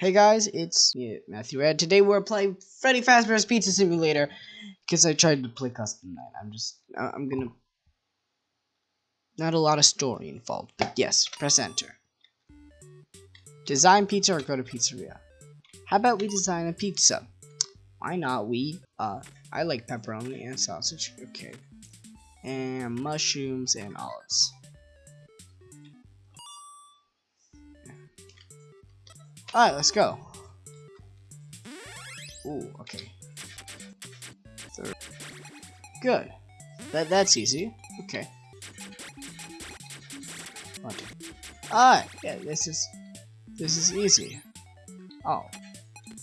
Hey guys, it's Matthew Red. Today we're playing Freddy Fazbear's Pizza Simulator because I tried to play custom night. I'm just, I'm gonna. Not a lot of story involved, but yes, press enter. Design pizza or go to pizzeria. How about we design a pizza? Why not? We, uh, I like pepperoni and sausage. Okay. And mushrooms and olives. Alright, let's go. Ooh, okay. Third. Good. That that's easy. Okay. Two. Alright, yeah, this is this is easy. Oh.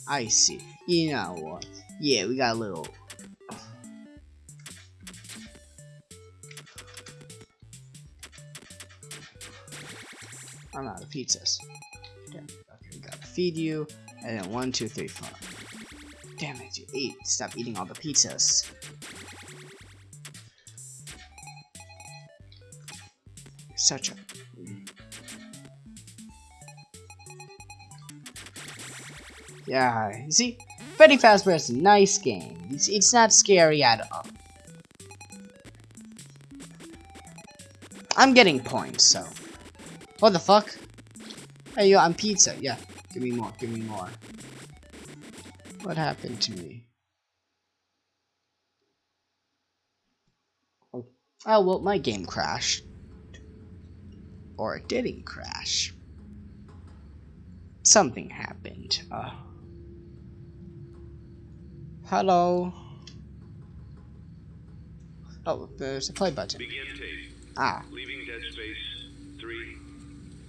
I see. You know what? Yeah, we got a little I'm out of pizzas. Okay, okay, gotta feed you, and then one, two, three, four. Damn it, you eat. Stop eating all the pizzas. Such a. Yeah, you see, Freddy Fazbear is a nice game. It's, it's not scary at all. I'm getting points, so. What the fuck? Hey, yo, I'm pizza. Yeah, give me more, give me more. What happened to me? Oh, oh well, my game crashed. Or it didn't crash. Something happened. Uh, hello? Oh, there's a play button. Begin tape. Ah, Leaving dead space. Three,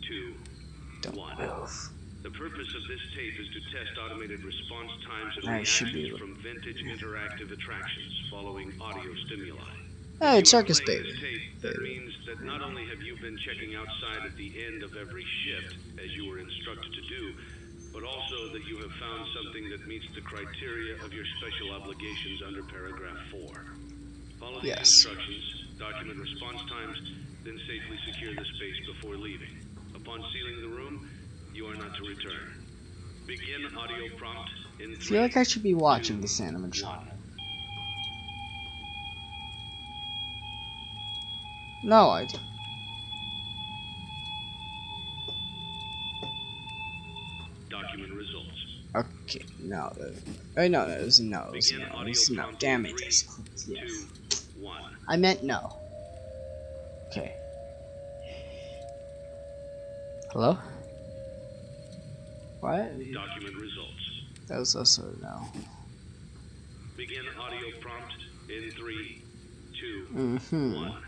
two, don't one. move. The purpose of this tape is to test automated response times and reactions from vintage interactive attractions following audio stimuli. Hey, If you are circus baby. tape, that means that not only have you been checking outside at the end of every shift, as you were instructed to do, but also that you have found something that meets the criteria of your special obligations under paragraph 4. Follow these Yes. instructions, document response times, then safely secure the space before leaving. Upon sealing the room, you are not to return. Begin audio prompt in I feel like I should be watching this animatronic. No, I don't. document results. Okay, no. uh, Oh, no, no, it was a no. It was a Begin no. It was no. Damn it. three, Yes. Two. I meant no. Okay. Hello? What? Document results. That was also no. Begin audio prompt in three, two, Mm-hmm. one.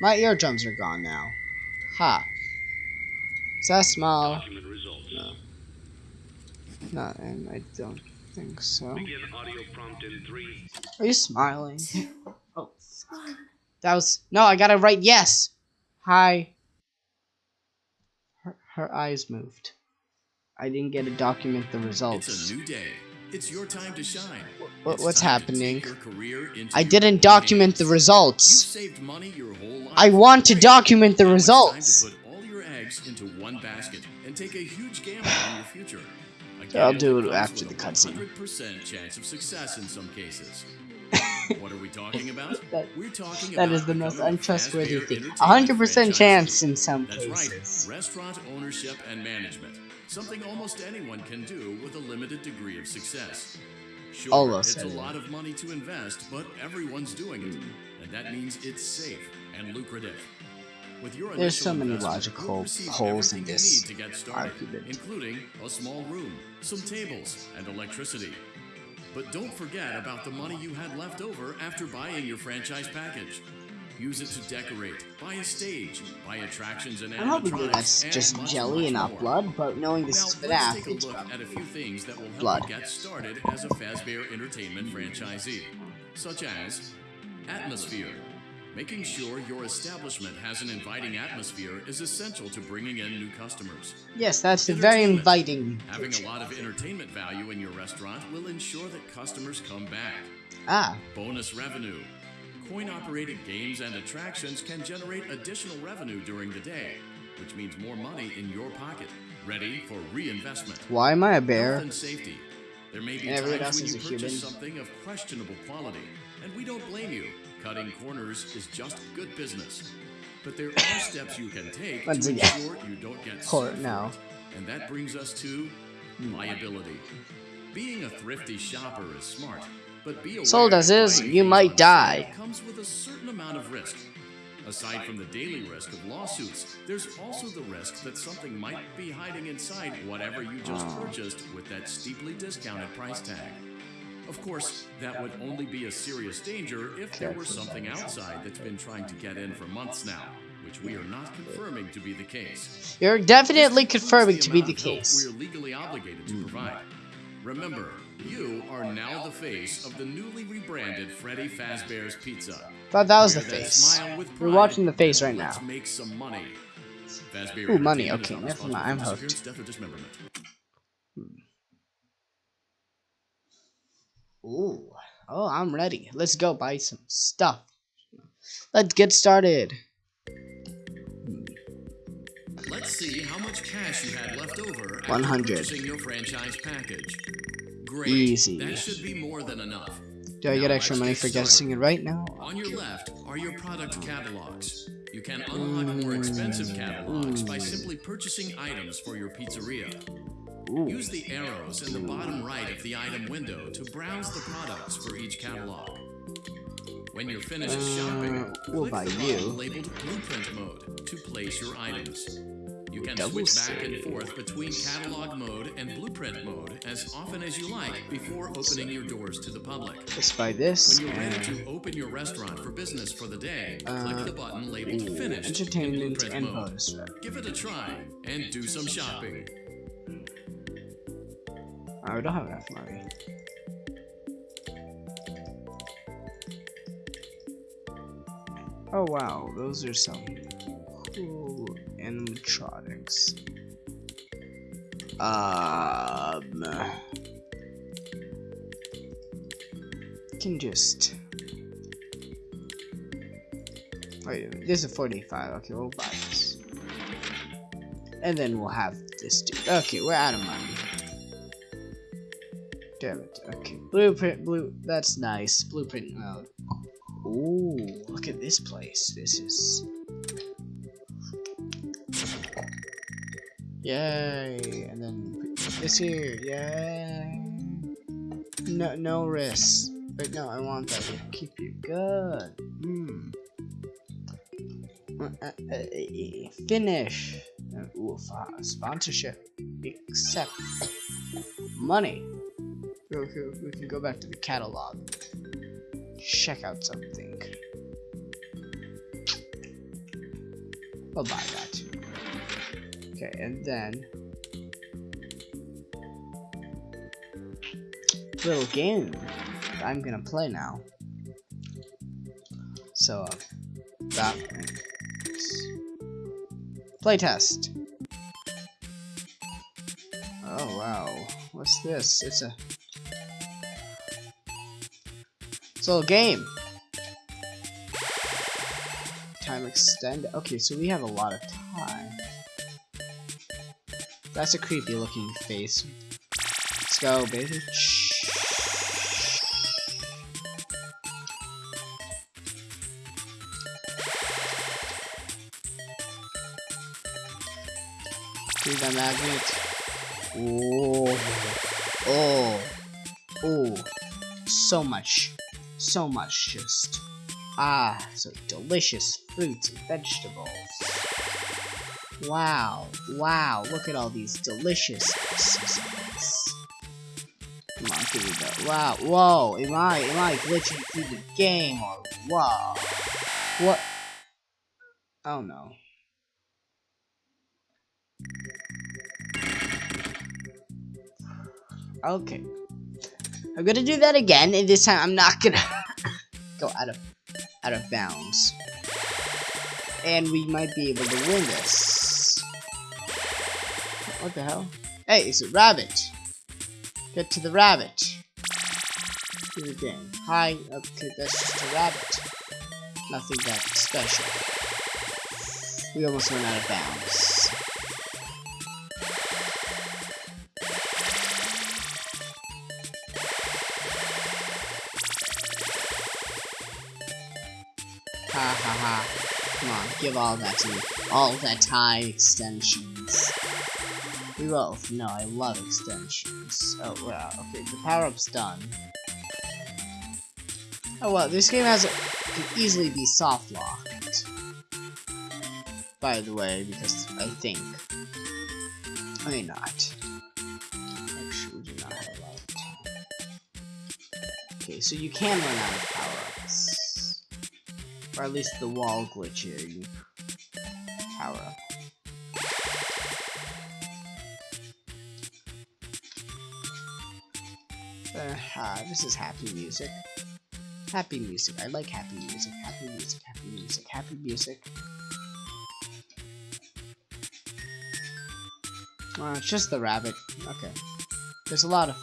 My eardrums are gone now. Ha. Is that a smile? Document results. No. No, and I don't think so. Begin audio prompt in three, Are you smiling? Oh. That was no. I got to write yes. Hi. Her, her eyes moved. I didn't get to document the results. It's results. a new day. It's your time to shine. What, It's what's happening? take your career into I didn't document the hands. You've results. saved money your whole life. I want to document the Now results. Eggs into one basket and take a huge gamble on your future. I'll do it after the cutscene. 100% chance of success in some cases. what are we talking about? That- We're talking That about is the most untrustworthy thing. A hundred percent franchisee. chance in some That's cases. right, restaurant ownership and management. Something almost anyone can do with a limited degree of success. Sure, Almost it's a lot of money to invest, but everyone's doing it. Hmm. And that means it's safe and lucrative. With your There's so many logical holes in this to get started, argument. including a small room, some tables, and electricity. But don't forget about the money you had left over after buying your franchise package. Use it to decorate, buy a stage, buy attractions and I'm hoping that's just jelly and not blood, but knowing this Now, is let's FNAF, take a look at a few things that will help blood. get started as a Fazbear Entertainment franchisee, such as atmosphere, Making sure your establishment has an inviting atmosphere is essential to bringing in new customers. Yes, that's very inviting. Having a lot of entertainment value in your restaurant will ensure that customers come back. Ah, Bonus revenue. Coin operated games and attractions can generate additional revenue during the day, which means more money in your pocket, ready for reinvestment. why am I a Health bear? and safety. There may be everyone times when you purchase human. something of questionable quality, and we don't blame you. Cutting corners is just good business. But there are steps you can take Once to again. ensure you don't get caught now. And that brings us to liability. Being a thrifty shopper is smart, but be aware Sold as is, you might die. Comes with a certain amount of risk. Aside from the daily risk of lawsuits, there's also the risk that something might be hiding inside whatever you just Ah. purchased with that steeply discounted price tag. Of course, that would only be a serious danger if there were something outside that's been trying to get in for months now, which we are not confirming to be the case. You're definitely confirming to be the amount of help case. We're legally obligated to provide. Remember, you are now the face of the newly rebranded Freddy Fazbear's Pizza. Thought that was the face. We're watching the face right now. Make some money. Fazbear Ooh, money, okay, never mind, I'm hooked. disappearance, death, or dismemberment. Ooh. Oh, I'm ready. Let's go buy some stuff. Let's get started. Let's see how much cash you had left over after 100. your franchise package. Great. Easy. That should be more than enough. Do I Now get extra money for guessing it right now? On your left are your product catalogs. You can unlock more expensive catalogs by simply purchasing items for your pizzeria. Use the arrows in the bottom right of the item window to browse the products for each catalog. When you're finished shopping, Uh, we'll click buy the you. labeled Blueprint Mode to place your items. You can switch back and forth between catalog mode and blueprint mode as often as you like before opening your doors to the public. Let's buy this. When you're ready to open your restaurant for business for the day, Uh, click the button labeled ooh, Finished in entertainment Blueprint and mode. bonus. Give it a try and do some shopping. Oh, I don't have enough money. Oh wow, those are some cool animatronics. Um, can just wait. a This is forty-five. Okay, we'll buy this, and then we'll have this dude. Okay, we're out of money. Damn it. Okay. Blueprint blue that's nice. Blueprint mode. Ooh, look at this place. This is Yay. And then this here. Yay. No no risks. But no, I want that to keep you good. Hmm. Uh, uh, uh, finish. Uh, ooh, sponsorship. Accept. Money. We can, we can go back to the catalog. Check out something. I'll buy that. Okay, and then little game I'm gonna play now. So, uh, that playtest. Oh wow, what's this? It's a it's a little game. Time extend. Okay, so we have a lot of time. That's a creepy looking face. Let's go, baby. See the magnet? Oh, oh, oh, so much, so much just, ah, so delicious fruits and vegetables. Wow, wow, look at all these delicious seasonings. Come on, give me that. Wow, whoa, am I, am I glitching through the game or whoa? What? Oh no. Okay. I'm gonna do that again, and this time I'm not gonna go out of out of bounds. And we might be able to win this. What the hell? Hey, it's a rabbit. Get to the rabbit. Do the game. Hi, okay, that's just a rabbit. Nothing that special. We almost went out of bounds. Ha ha ha. Come on, give all that to me. All that high extensions. We both know I love extensions. Oh, wow. Okay, the power-up's done. Oh, well, this game has a, can easily be soft locked. By the way, because I think. I may not. Actually, we do not have a. Okay, so you can run out of power-ups. Or at least the wall glitch here, you Uh, this is happy music. Happy music. I like happy music. Happy music. Happy music. Happy music. Uh, it's just the rabbit. Okay. There's a lot of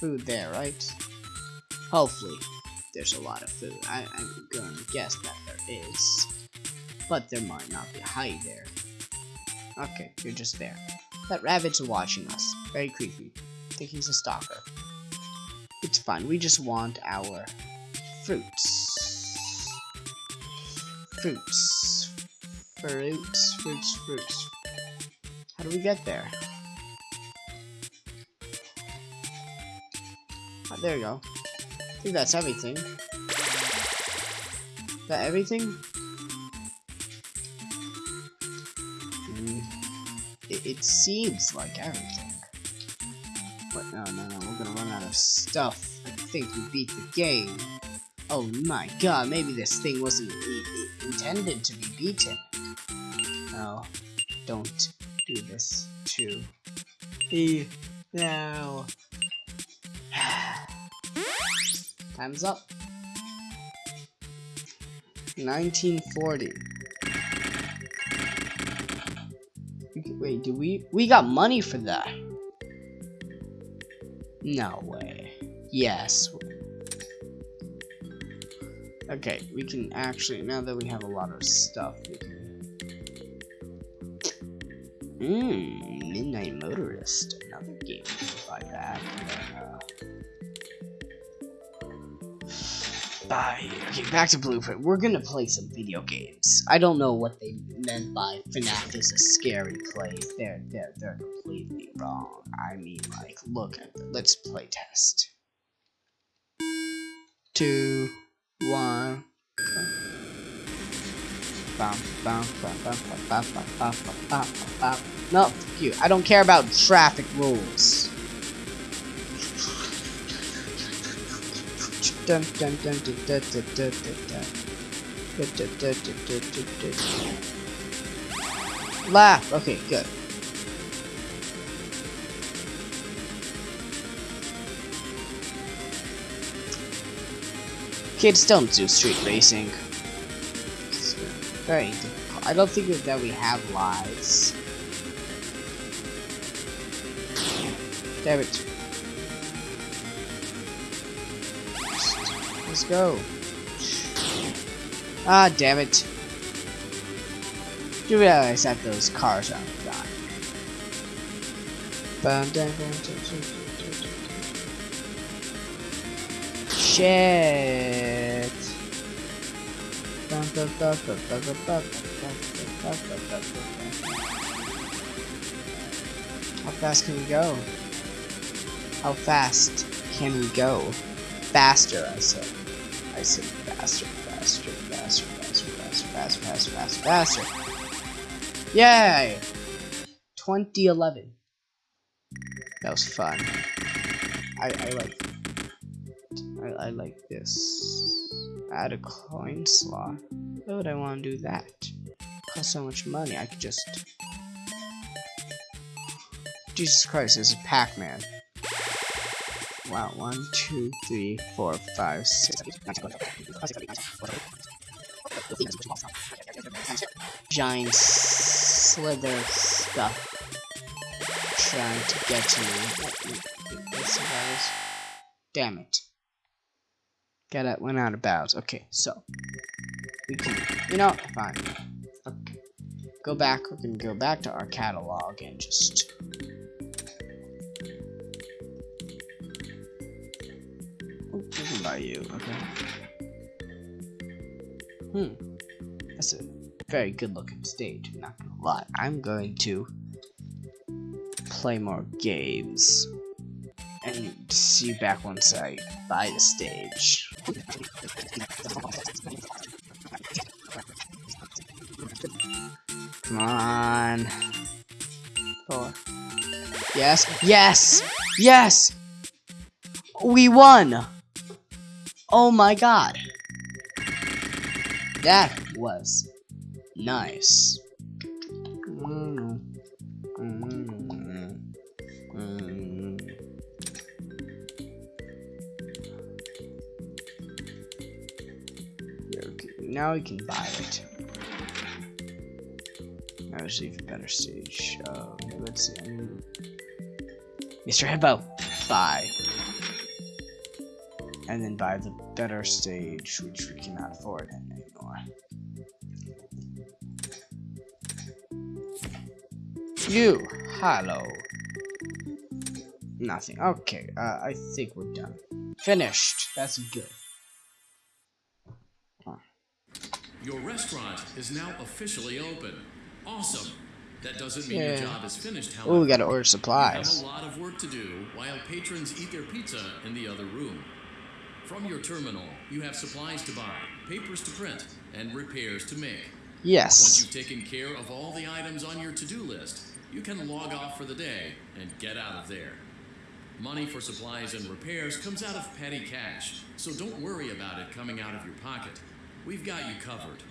food there, right? Hopefully, there's a lot of food. I, I'm gonna guess that there is. But there might not be a hide there. Okay, you're just there. That rabbit's watching us. Very creepy. I think he's a stalker. It's fine. We just want our fruits. Fruits. Fruits, fruits, fruits. How do we get there? Oh, there we go. I think that's everything. Is that everything? Mm, it, it seems like everything. But no, no, no, we're gonna run stuff. I think we beat the game. Oh my god, maybe this thing wasn't intended to be beaten. No, don't do this to me now. Time's up. 1940. Wait, do we? We got money for that. No way. Yes. Okay, we can actually, now that we have a lot of stuff, we can... Mmm, Midnight Motorist, another game by that. Uh, bye. Okay, back to Blueprint. We're gonna play some video games. I don't know what they meant by FNAF is a scary place. They're, they're, they're completely wrong. I mean, like, look at the, let's play test. Two, one. Bum, bum, bum. No, fuck you. I don't care about traffic rules. Dun, dun, dun, dun, dun, dun. Dun, dun, dun, dun, dun, dun, dun. Laugh. Okay, good. Kids don't do street racing. It's very difficult. I don't think that we have lives. Damn it. Let's go. Ah, damn it. Do realize that those cars dun, dun. Shit. How fast can we go? How fast can we go? Faster, I said. I said faster, faster, faster, faster, faster, faster, faster, faster, faster. Yay! 2011. That was fun. I, I like I, like this. Add a coin slot. Why would I want to do that? Cost so much money. I could just. Jesus Christ, this is Pac-Man. Wow, one, two, three, four, five, six. giant slither stuff trying to get to me. Damn it. Got it, went out of bounds. Okay, so. We can, you know, fine. Okay. Go back, we can go back to our catalog and just. Oh, we can buy you, okay. Hmm. That's a very good looking stage, not gonna lie. I'm going to play more games and see you back once I buy the stage. Come on. Four. Yes. Yes. Yes. We won. Oh my god. That was nice. Now we can buy it. That was even better stage. Um, let's see. Mr. Hippo, buy. And then buy the better stage, which we cannot afford anymore. You, hello. Nothing. Okay, uh, I think we're done. Finished. That's good. Your restaurant is now officially open. Awesome. That doesn't mean your job is finished, however. Oh, we gotta order You have supplies. a lot of work to do while patrons eat their pizza in the other room. From your terminal, you have supplies to buy, papers to print, and repairs to make. Yes. Once you've taken care of all the items on your to-do list, you can log off for the day and get out of there. Money for supplies and repairs comes out of petty cash, so don't worry about it coming out of your pocket. We've got you covered.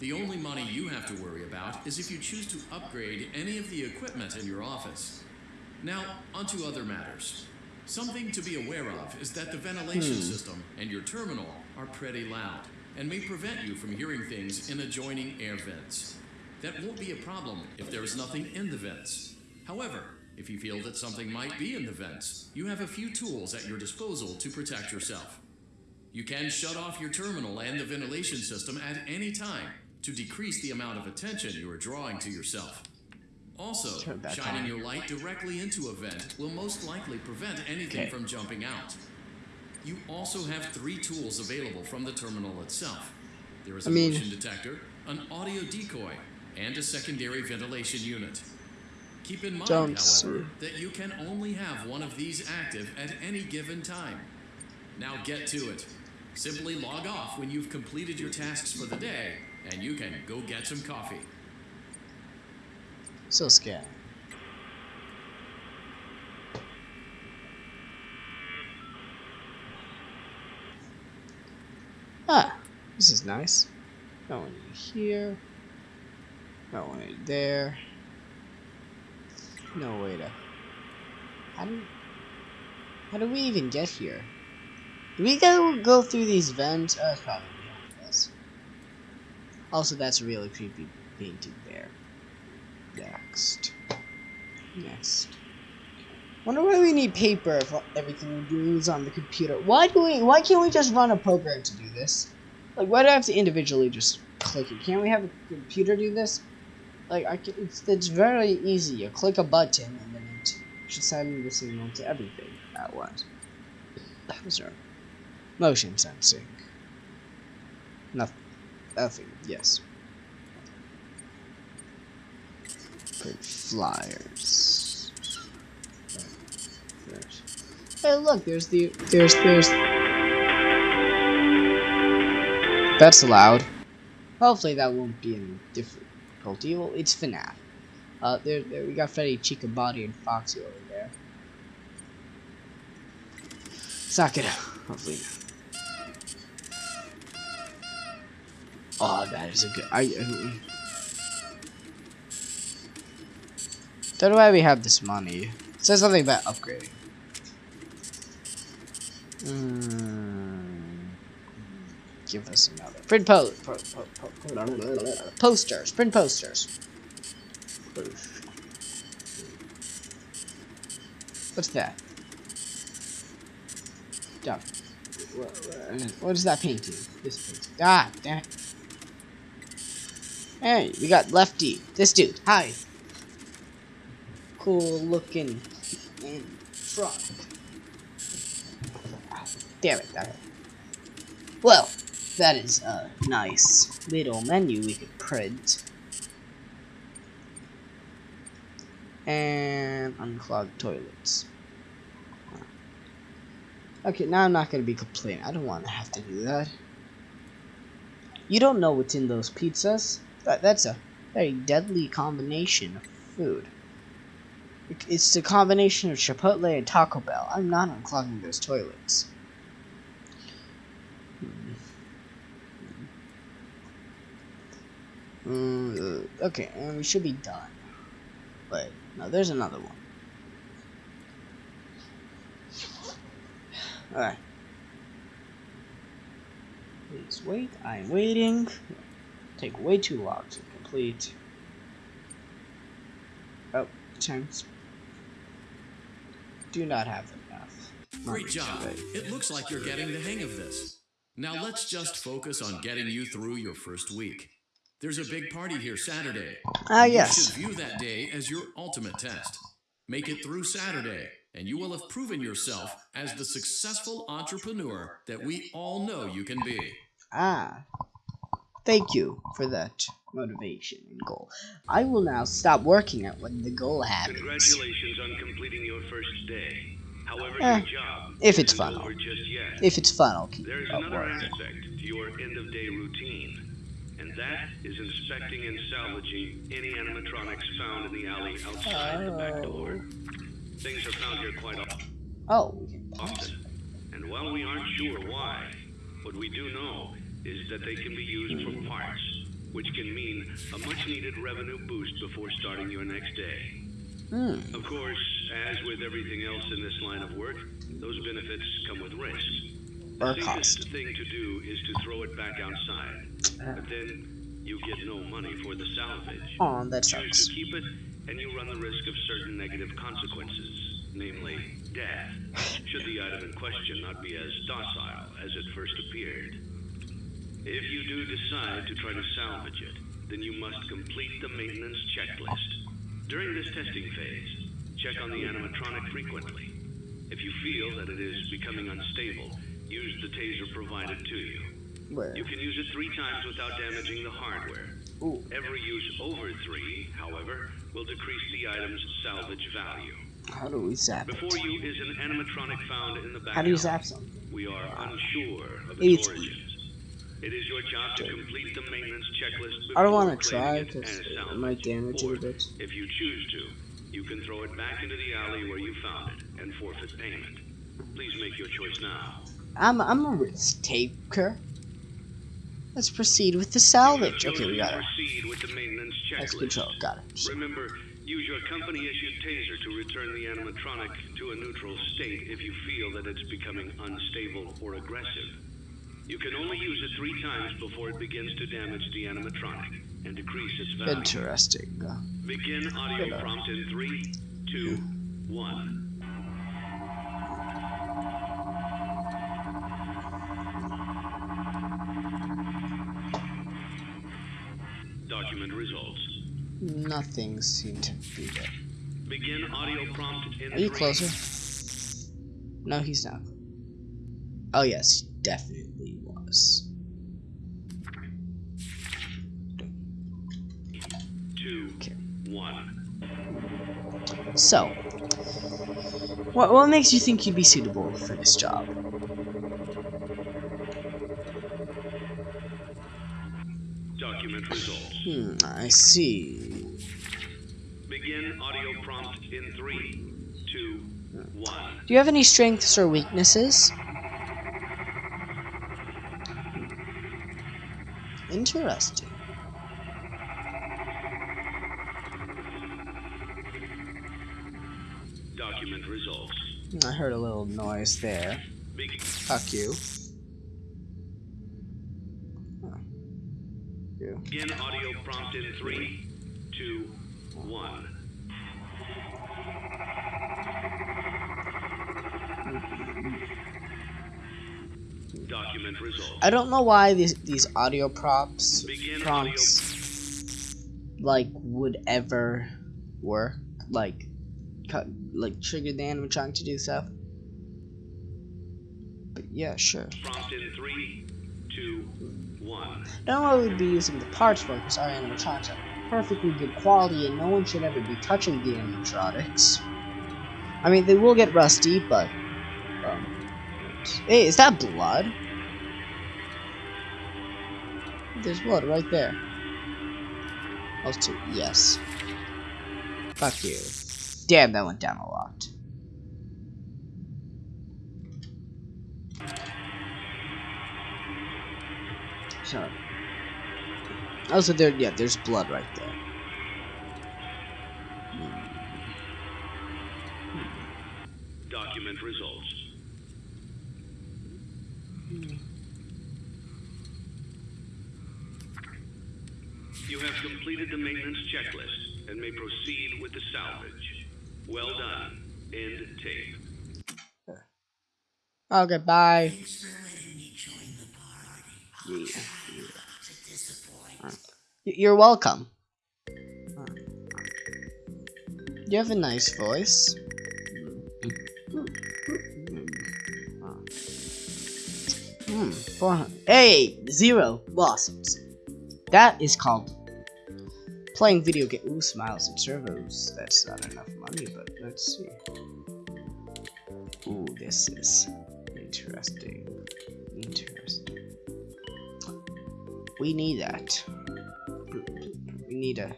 The only money you have to worry about is if you choose to upgrade any of the equipment in your office. Now, onto other matters. Something to be aware of is that the ventilation hmm. system and your terminal are pretty loud and may prevent you from hearing things in adjoining air vents. That won't be a problem if there is nothing in the vents. However, if you feel that something might be in the vents, you have a few tools at your disposal to protect yourself. You can shut off your terminal and the ventilation system at any time to decrease the amount of attention you are drawing to yourself. Also, Turn it back shining your light directly into a vent will most likely prevent anything Okay. from jumping out. You also have three tools available from the terminal itself. There is a I mean- motion detector, an audio decoy, and a secondary ventilation unit. Keep in mind, however, that you can only have one of these active at any given time. Now get to it. Simply log off when you've completed your tasks for the day, and you can go get some coffee. So scared. Ah, this is nice. No one here. No one there. No way to. How do? How do we even get here? We go go through these vents? Oh, uh, it's probably behind. Also, that's a really creepy painting there. Next. Next. Wonder why we need paper if everything we're doing is on the computer. Why do we? Why can't we just run a program to do this? Like, why do I have to individually just click it? Can't we have a computer do this? Like, I can, it's it's very easy. You click a button and then it should send the signal to everything at once. Sorry. Motion sensing. Nothing. Nothing. Yes. Print flyers. Hey, look, there's the there's there's. That's loud. Hopefully that won't be any difficulty. Well, it's FNAF. Uh, there, there we got Freddy, Chica, Body, and Foxy over there. Suck it. Hopefully. Oh, that is a good. I. I don't know why we have this money. It says something about upgrading. Hmm. give us another. Print po po po po posters. Print posters. What's that? Stop. What is that painting? This painting. Ah, damn it. Hey, we got Lefty. This dude. Hi. Cool looking in front. Damn it, that Well, that is a nice little menu we could print. And unclog toilets. Okay, now I'm not going to be complaining. I don't want to have to do that. You don't know what's in those pizzas. That, that's a very deadly combination of food. It's the combination of Chipotle and Taco Bell. I'm not unclogging those toilets. Mm, okay, we should be done. But, no, there's another one. Alright. Please wait, I'm waiting. Take way too long to complete. Oh, times. Do not have enough. Great job. It looks like you're getting the hang of this. Now let's just focus on getting you through your first week. There's a big party here Saturday. Ah, You yes. should view that day as your ultimate test. Make it through Saturday, and you will have proven yourself as the successful entrepreneur that we all know you can be. Ah. Thank you for that motivation and goal. I will now stop working at when the goal happens. Congratulations on completing your first day. However, Eh, your job if it's fun, over just yet. If it's fun, I'll keep There's up another working. aspect to your end-of-day routine, and that is inspecting and salvaging any animatronics found in the alley outside the back door. Things are found here quite often. Oh, we can pause. often. And while we aren't sure why, what we do know is that they can be used for parts, which can mean a much needed revenue boost before starting your next day. Hmm. Of course, as with everything else in this line of work, those benefits come with risk. Or The cost. safest thing to do is to throw it back outside. But then you get no money for the salvage. Oh, that sucks. to keep it, and you run the risk of certain negative consequences, namely death, should the item in question not be as docile as it first appeared. If you do decide to try to salvage it, then you must complete the maintenance checklist. During this testing phase, check on the animatronic frequently. If you feel that it is becoming unstable, use the taser provided to you. Where? You can use it three times without damaging the hardware. Ooh. Every use over three, however, will decrease the item's salvage value. How do we zap Before it? you is an animatronic found in the back. How do you zap something? We are unsure of its it's- origins. It is your job to complete the maintenance checklist I don't want to try because it might damage it a bit. If you choose to, you can throw it back into the alley where you found it and forfeit payment. Please make your choice now. I'm I'm a risk taker. Let's proceed with the salvage. Okay, we got it. Proceed with the maintenance That's control. Got it. Remember, use your company-issued taser to return the animatronic to a neutral state if you feel that it's becoming unstable or aggressive. You can only use it three times before it begins to damage the animatronic and decrease its value. Interesting. Begin audio prompt in three, two, one. Document results. nothing seemed to be there. Begin audio prompt in Are you closer? No, he's not. Oh yes, definitely was. two, Okay. one. So, what what makes you think you'd be suitable for this job? Document results. Hmm, I see. Begin audio prompt in three, two, one. Do you have any strengths or weaknesses? Interesting. Document results. I heard a little noise there. Fuck you. You. Begin audio prompt in three, two, one. Document. I don't know why these these audio props Begin prompts like would ever work like cut like trigger the animatronic to do stuff. But yeah, sure. Prompt in three, two, one. don't know what we'd be using the parts for because our animatronics are perfectly good quality and no one should ever be touching the animatronics. I mean, they will get rusty, but. Um, hey, is that blood? There's blood right there. Also, yes. Fuck you. Damn, that went down a lot. So. Also, there, yeah, there's blood right there. Document results. You have completed the maintenance checklist and may proceed with the salvage. Well done. End tape. Okay, bye. Yeah, yeah. You're welcome. You have a nice voice. Hmm, 400. Hey, zero blossoms. That is called playing video game. Ooh, smiles and servos. That's not enough money, but let's see. Ooh, this is interesting. Interesting. We need that. We need a.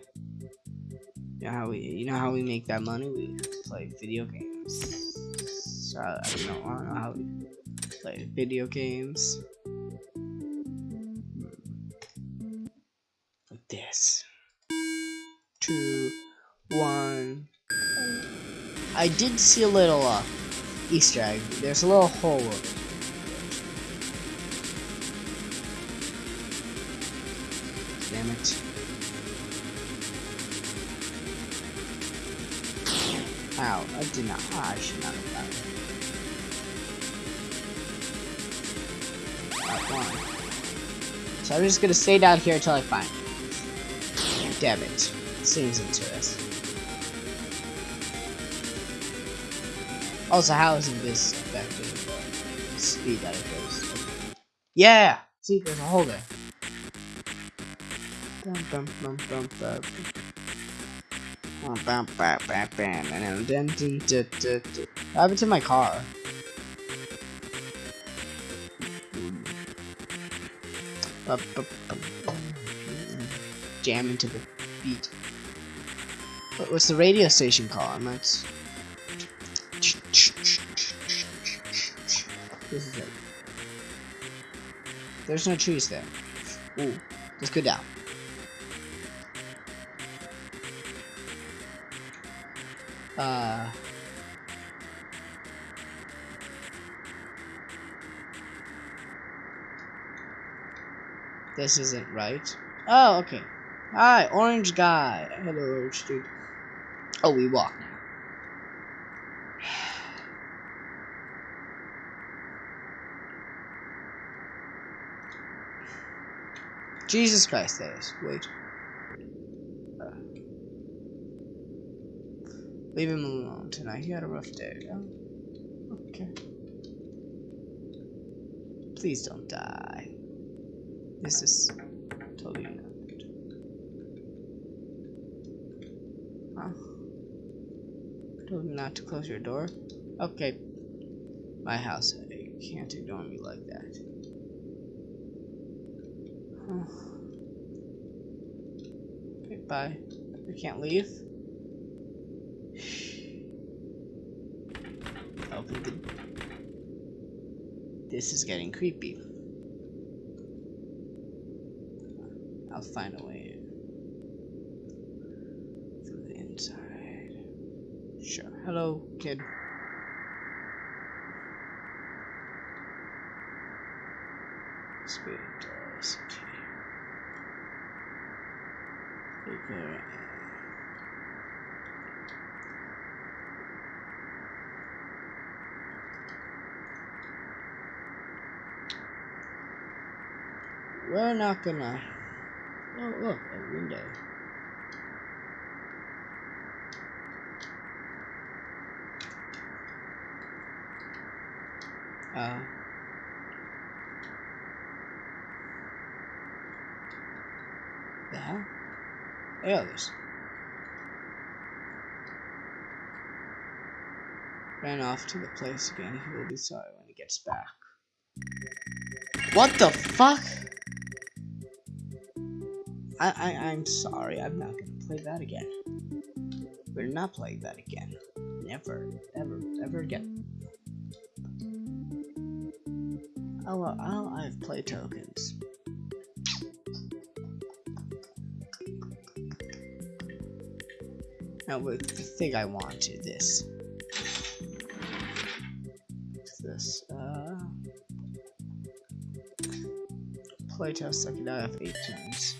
You know how we, you know how we make that money? We play video games. So I don't know, I don't know how we play video games. I did see a little uh, Easter egg. There's a little hole. Damn it. Ow, I did not. ah, I should not have done it. So I'm just gonna stay down here until I find it. Damn it. Seems interesting. Also, how isn't this affecting the speed that it goes? Yeah! See, there's a hole there. What happened to my car? Jam into the beat. What's the radio station called? That's. This is it. There's no trees there. Ooh, let's go down. Uh. This isn't right. Oh, okay. Hi, orange guy. Hello, orange dude. Oh, we walk now. Jesus Christ, that is. Wait. Uh, leave him alone tonight. He had a rough day. Okay. Please don't die. This is totally not good. Huh? Told you not to close your door? Okay. My house. You can't ignore me like that. Okay, bye. We can't leave. Oh, Open the. This is getting creepy. I'll find a way. Through the inside. Sure. Hello, kid. Spirit doors. Okay. Okay. We're not gonna. Oh, look, a window. Uh. The hell? Yeah, this. Ran off to the place again. He will be sorry when he gets back. What the fuck? I, I I'm sorry. I'm not gonna play that again. We're not playing that again. Never, ever, ever again. Oh, well, I'll, I have play tokens. Now, but the thing I want is this. This? Uh, playtest. I can now have eight turns.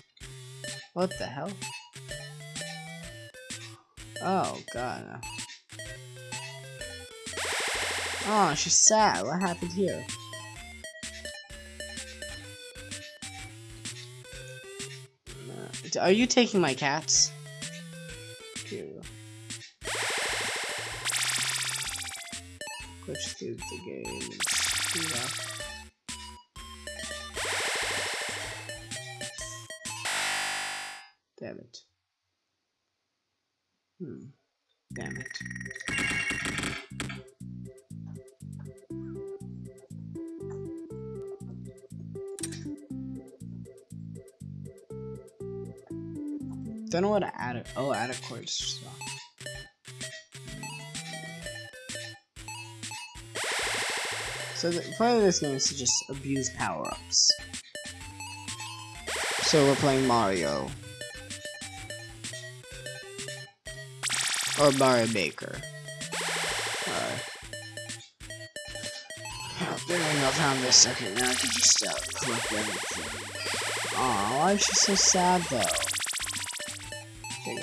What the hell? Oh god. Oh, she's sad. What happened here? Are you taking my cats? Here we go. The game. and Damn it. Hmm. Damn it. Don't know what to add it. Oh, add a chord. So the point of this game is to just abuse power-ups. So we're playing Mario. Or Mario Maker. Oh, there we go, found this. Okay, now I can just uh, collect everything. Aw, why is she so sad though? Go.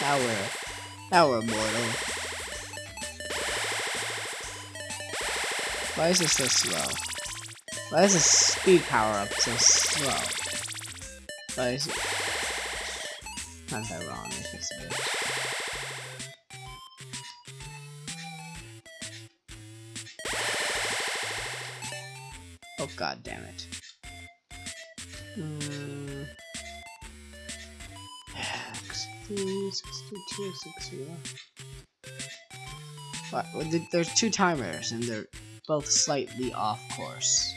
Now we're, now we're immortal. Why is this so slow? Why is the speed power up so slow? Why is it? Not that wrong. God damn it. 60, 62, 60. What? well, There's two timers and they're both slightly off course.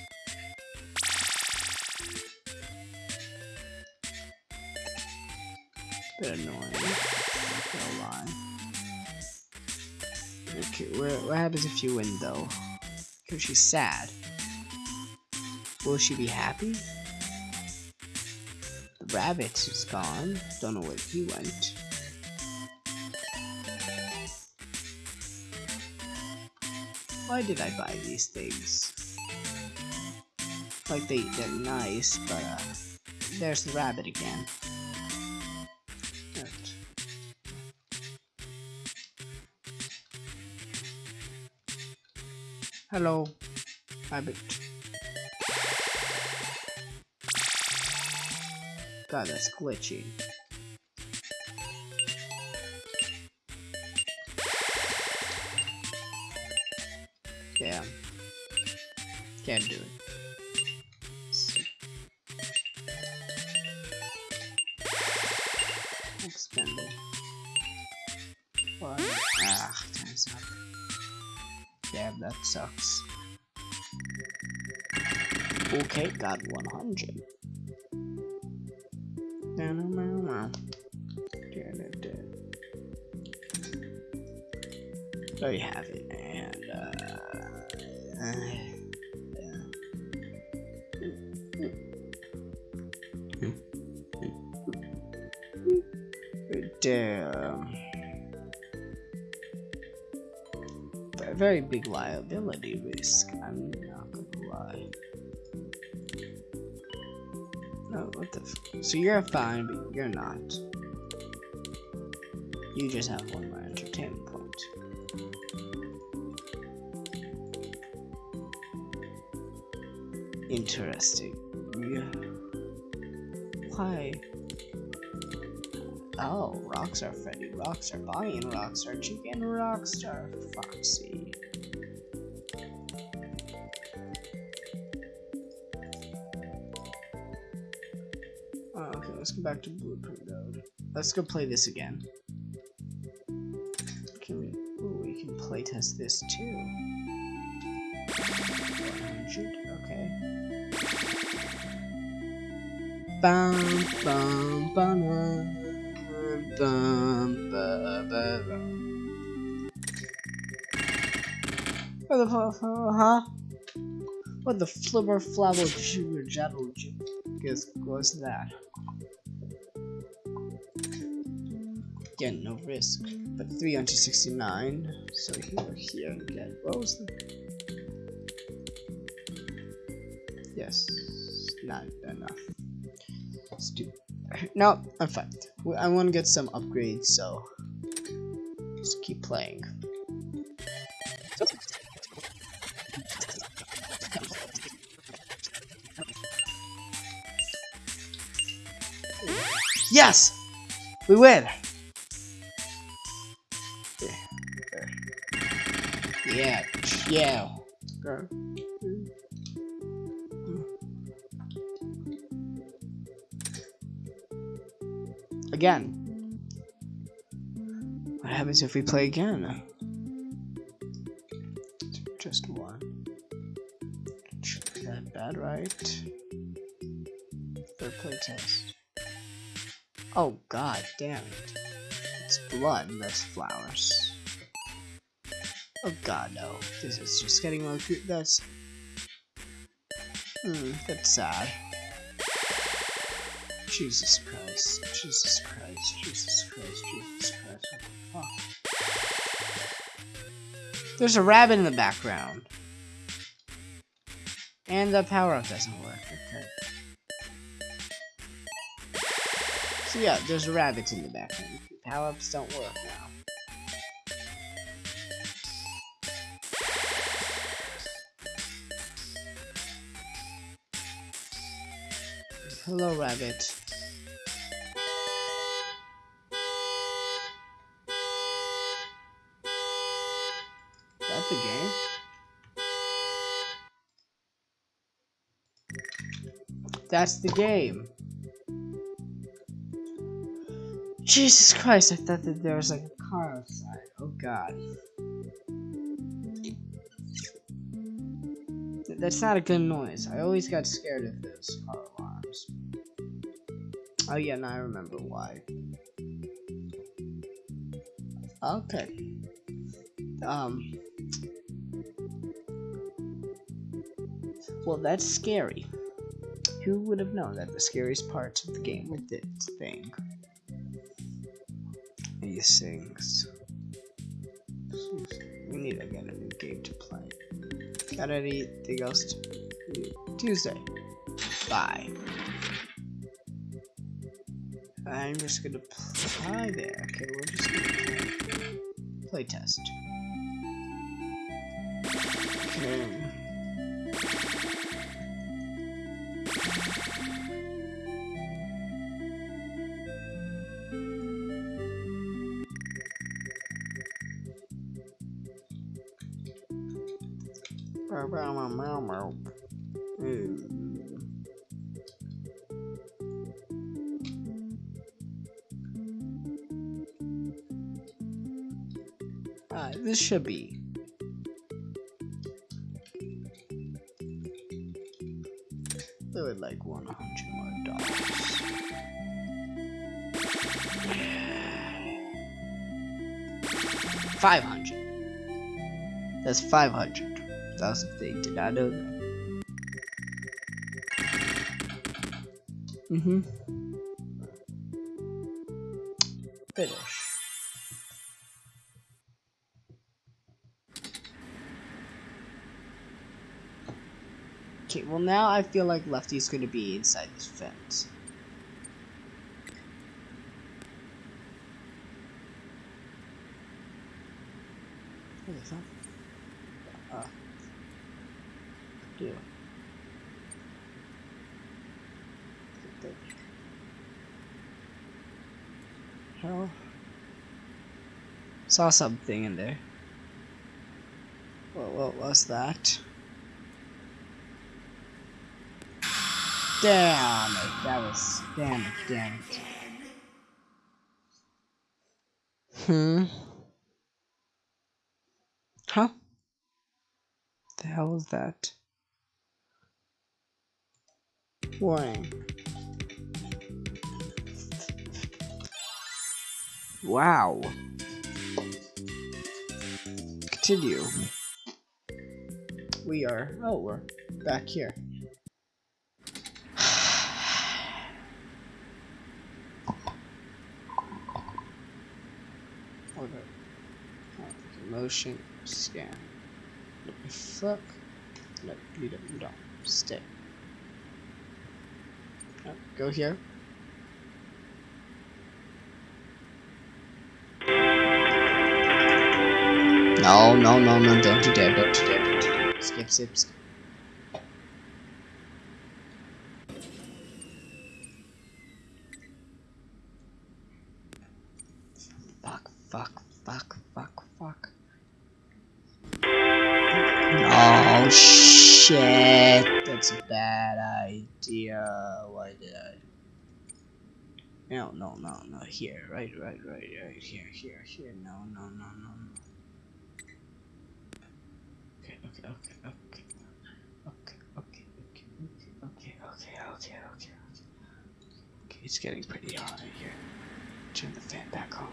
Bit annoying. Lie. Okay, what, what happens if you win though? Because she's sad. Will she be happy? The rabbit is gone. Don't know where he went. Why did I buy these things? Like they, they're nice, but uh, there's the rabbit again. Hello, rabbit. God, that's glitchy. Yeah. Can't do it. So- Expended. What? Ah, turns up. Damn, that sucks. Okay, got 100. Big liability risk. I'm not gonna lie. No, what the? So you're fine, but you're not. You just have one more entertainment point. Interesting. Yeah. Why? Oh, Rockstar Freddy, Rockstar Bonnie, and Rockstar Chica, Rockstar Foxy. Back to Blueprint Road. Let's go play this again. Can we? Ooh, we can playtest this too. 100, okay. Bum bum bum bum bum. What the huh? What the flibber flabber jibber jabber jibber? Guess what's that? Again, no risk. But 369. So here, here, and. What was the. Yes. Not enough. Stupid. No, I'm fine. I want to get some upgrades, so. Just keep playing. Yes! We win! Yeah. Girl. Again. What happens if we play again? Just one. That bad, right? Third playtest. Oh god damn it. It's blood, that's flowers. Oh god no. This is just getting more cute. That's Hmm, that's sad. Jesus Christ. Jesus Christ. Jesus Christ. Jesus Christ. What the fuck? There's a rabbit in the background. And the power up doesn't work. Okay. So yeah, there's rabbits in the background. Power ups don't work now. Hello, rabbit. That's the game? That's the game. Jesus Christ, I thought that there was like a car outside. Oh god. That's not a good noise. I always got scared of those car alarms. Oh yeah, now I remember why. Okay. Um. Well, that's scary. Who would have known that the scariest parts of the game were this thing? These things. We need to get a new game to play. Got anything else? Tuesday. Bye. I'm just gonna play there. Okay, we're just gonna play, play test. Okay. Hmm. This should be. I would like 100 more dollars. Five hundred. That's five hundred. That's the thing. Did I know that? Mm-hmm. Well now I feel like Lefty's gonna be inside this fence. thought. Uh, do. Hell. Saw something in there. What, what was that? Damn it, that was, damn it, damn it. Hmm? Huh? The hell was that? Warning. Wow. Continue. We are, oh, we're back here. Order. Oh, motion scan. What the fuck? No, you don't. You don't. Stay. No, go here. No, no, no, no, don't you dare, don't you dare. Skip, skip, skip. No, no, no, no, here, right, right, right, right, here, here, here, no, no, no, no, no. Okay, okay, okay, okay. Okay, okay, okay, okay, okay, okay, okay, okay. It's getting pretty hot in here. Turn the fan back on.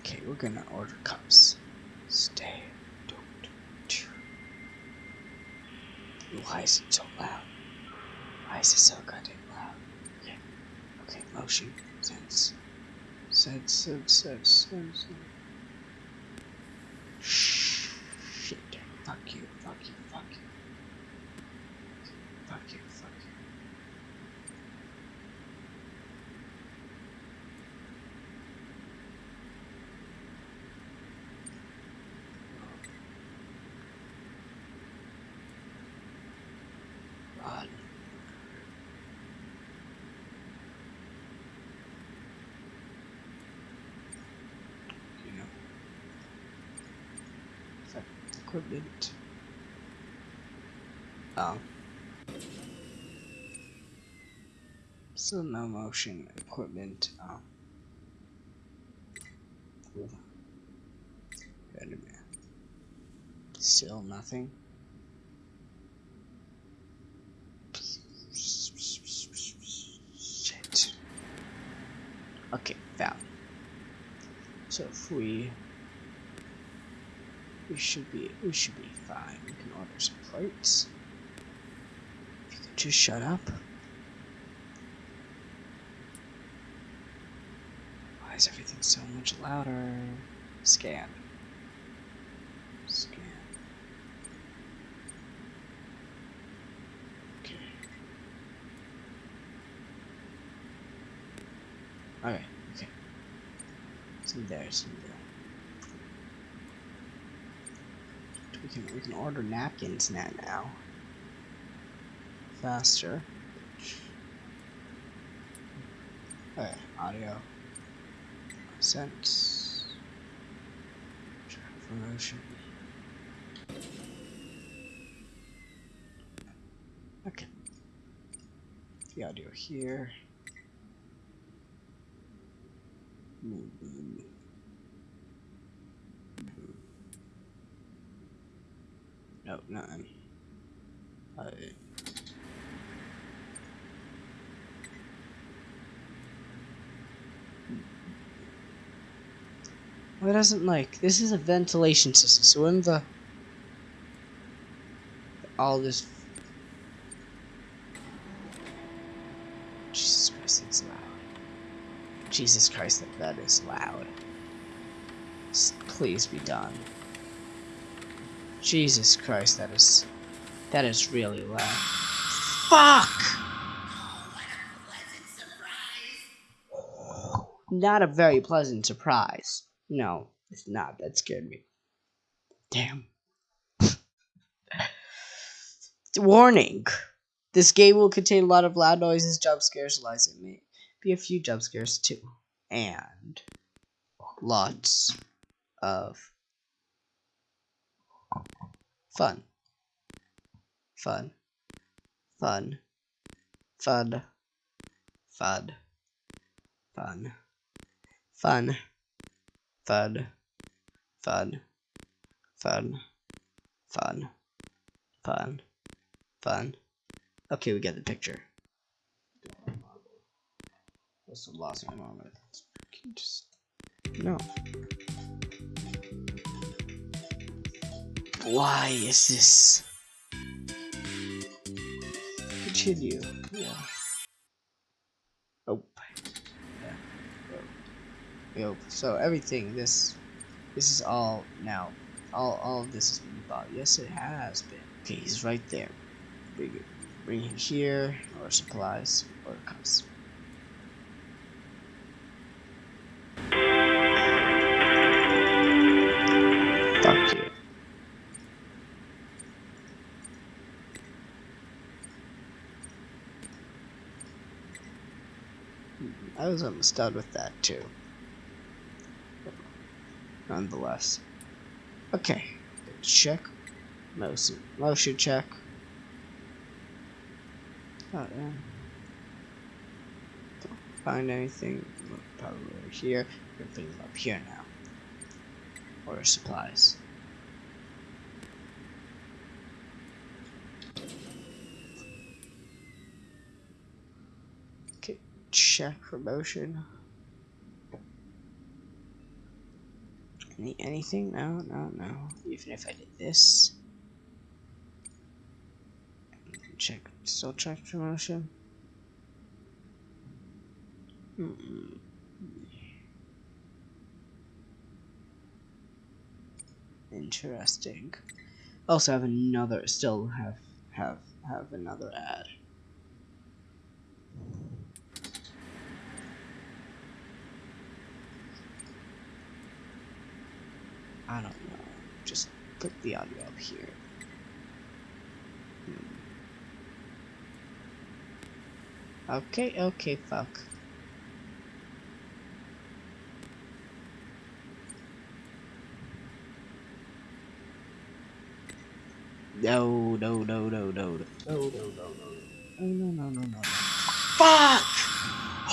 Okay, we're gonna order cups. Stay. Don't. Why is it so loud? Why is it so goddamn motion. Sense. Sense, sense, sense, sense. Shh. Shit. Fuck you, fuck you, fuck you. Fuck you, fuck you. Run. You know. Is that equipment? Oh. Ah. Still no motion equipment. Oh. Cool. Wait a minute. Still nothing. Shit. Okay, found. So if we we should be we should be fine. We can order some plates. If you could just shut up. Why is everything so much louder? Scan. Scan. Okay. Okay, okay. Some there, some there. We can we can order napkins now now. Faster. Okay, audio. Sense. Promotion. Okay. The audio here. Nothing. Uh, Why doesn't like this is a ventilation system, so when the all this Jesus Christ, it's loud. Jesus Christ, that, that is loud. Please be done. Jesus Christ, that is that is really loud. Fuck! Not a very pleasant surprise. No, It's not. That scared me. Damn. Warning. This game will contain a lot of loud noises, jump scares, lies, and may be a few jump scares too. And lots of fun, fun, fun, fud, fud, fun, fun, fud, fun, fun, fun, fun, fun. Okay, we get the picture. What's lost my one? Just no. Why is this? Continue. Yeah. Oh. Yo. So everything. This. This is all now. All. All of this has been thought. Yes, it has been. Okay, he's right there. Bring. Bring him here, or supplies, or cups. Fuck you. I was almost done with that too. Nonetheless. Okay. Check. Motion, motion check. Oh, yeah. Don't find anything. Probably over here. Them up here now. Order supplies. Okay, check promotion. Any anything? No, no, no. Even if I did this. Check, still check promotion. Mm -mm. Interesting. Also have another, still have, have, have another ad. I don't know. Just put the audio up here. Hmm. Okay, okay, fuck. No, no, no, no, no, no, no, no, no, no, no, no, no, no, no. Fuck!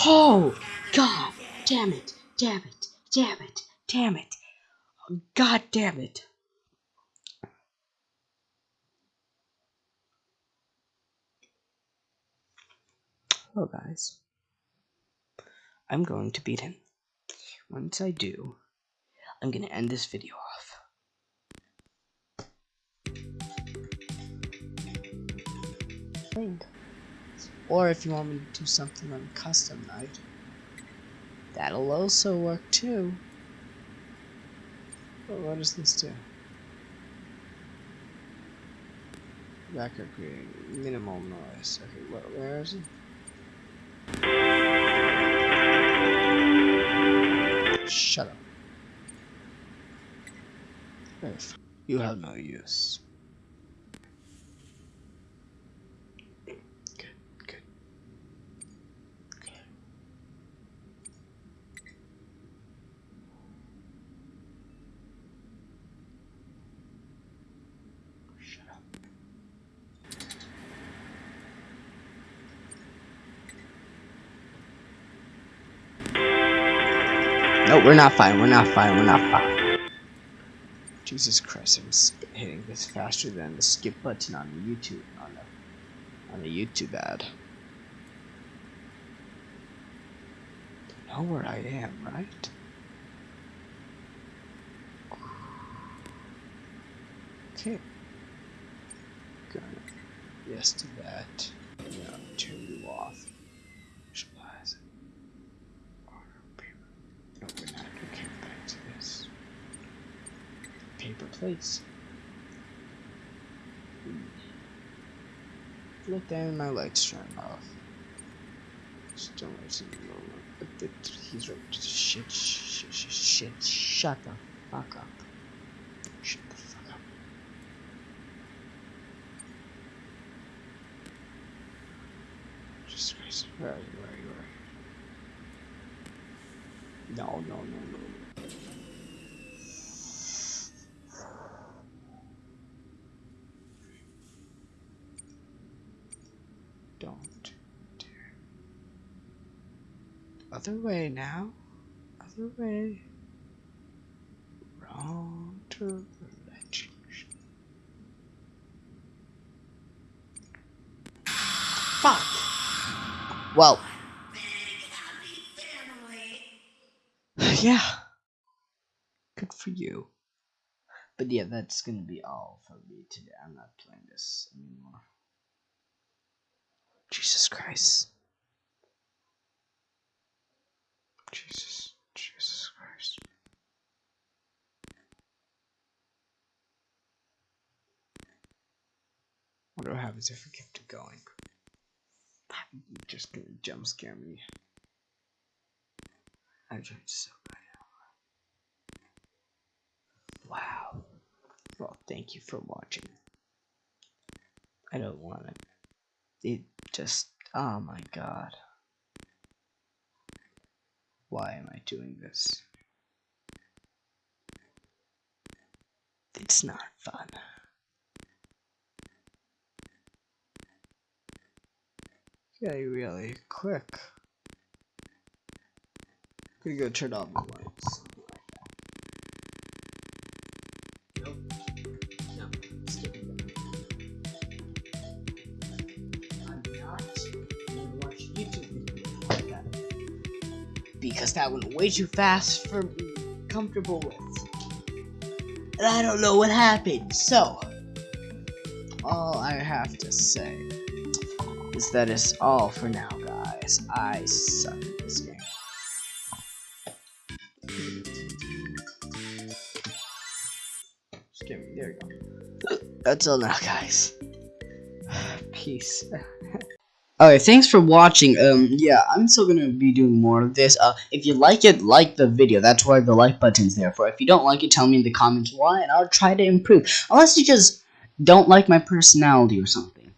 Oh, God, damn it, damn it, damn it, damn it. God damn it. Hello, guys. I'm going to beat him. Once I do, I'm going to end this video off. Or if you want me to do something on custom night, that'll also work too. But what does this do? Backup creating minimal noise. Okay, where, where is it? Shut up. You have no use. We're not fine. We're not fine. We're not fine. Jesus Christ, I'm hitting this faster than the skip button on the YouTube on the on the YouTube ad. You know where I am, right? Okay. Gonna yes to that. Turn you off. Supplies. Order paper. No, we're not. Okay, back to this. Plates. Look down, my lights turned off. Still lights in the, he's right. Shit, shit, shit, shit, shut the fuck up. Shut the fuck up. Jesus Christ. Where are you? Where are you? Where are you? No, no, no, no. Don't dare. Other way now. Other way. Wrong direction. Fuck. Well. yeah. Good for you. But yeah, that's gonna be all for me today. I'm not playing this anymore. Jesus Christ. Jesus. Jesus Christ. What do I have if I kept it going? Just gonna jump scare me. I tried so bad. Wow. Well, thank you for watching. I don't want it. It just. Oh my god. Why am I doing this? It's not fun. Yeah, really quick. I'm Gonna go turn off the lights. That. Went way too fast for me comfortable with. And I don't know what happened, so all I have to say is that is all for now, guys. I suck at this game. Just kidding. There you go. That's all now, guys. Peace. Okay, thanks for watching. Um, yeah, I'm still gonna be doing more of this. Uh, if you like it, like the video. That's why the like button's there for. If you don't like it, tell me in the comments why, and I'll try to improve. Unless you just don't like my personality or something.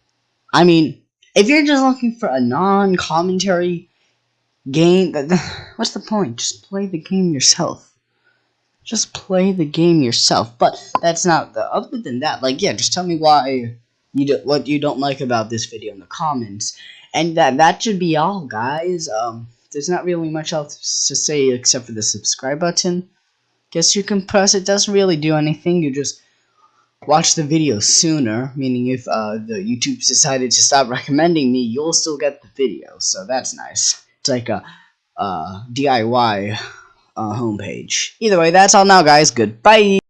I mean, if you're just looking for a non-commentary game, what's the point? Just play the game yourself. Just play the game yourself. But that's not the. Other than that, like, yeah, just tell me why you do, what you don't like about this video in the comments, and that that should be all, guys. Um, there's not really much else to say except for the subscribe button. Guess you can press it. Doesn't really do anything. You just watch the video sooner, meaning if uh, the YouTube decided to stop recommending me, you'll still get the video, so that's nice. It's like a uh, DIY uh, homepage. Either way, that's all now, guys. Goodbye!